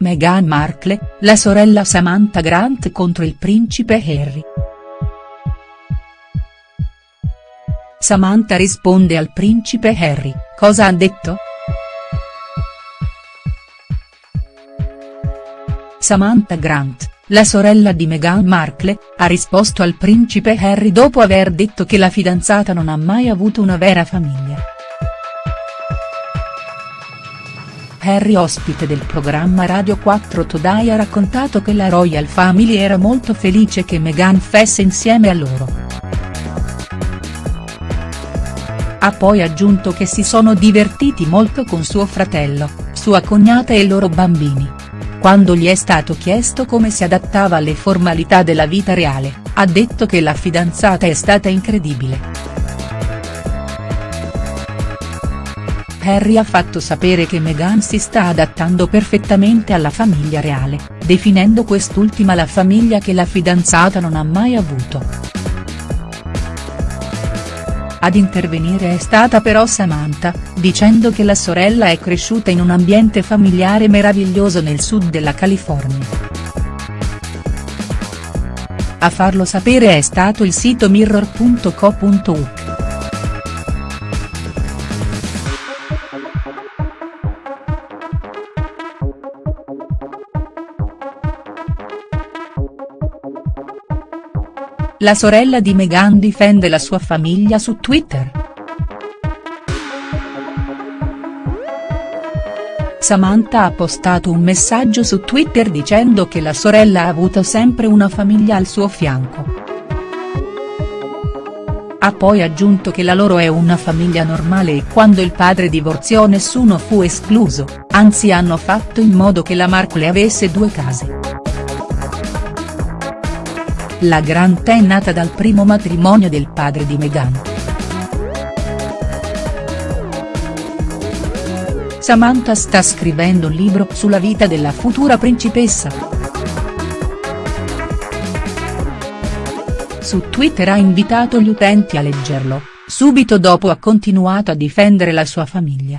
Meghan Markle, la sorella Samantha Grant contro il principe Harry. Samantha risponde al principe Harry, cosa ha detto?. Samantha Grant, la sorella di Meghan Markle, ha risposto al principe Harry dopo aver detto che la fidanzata non ha mai avuto una vera famiglia. Harry ospite del programma Radio 4 Today ha raccontato che la Royal Family era molto felice che Meghan fesse insieme a loro. Ha poi aggiunto che si sono divertiti molto con suo fratello, sua cognata e i loro bambini. Quando gli è stato chiesto come si adattava alle formalità della vita reale, ha detto che la fidanzata è stata incredibile. Harry ha fatto sapere che Meghan si sta adattando perfettamente alla famiglia reale, definendo quest'ultima la famiglia che la fidanzata non ha mai avuto. Ad intervenire è stata però Samantha, dicendo che la sorella è cresciuta in un ambiente familiare meraviglioso nel sud della California. A farlo sapere è stato il sito mirror.co.uk. La sorella di Meghan difende la sua famiglia su Twitter. Samantha ha postato un messaggio su Twitter dicendo che la sorella ha avuto sempre una famiglia al suo fianco. Ha poi aggiunto che la loro è una famiglia normale e quando il padre divorziò nessuno fu escluso, anzi hanno fatto in modo che la Markle avesse due case. La Grant è nata dal primo matrimonio del padre di Meghan. Samantha sta scrivendo un libro sulla vita della futura principessa. Su Twitter ha invitato gli utenti a leggerlo, subito dopo ha continuato a difendere la sua famiglia.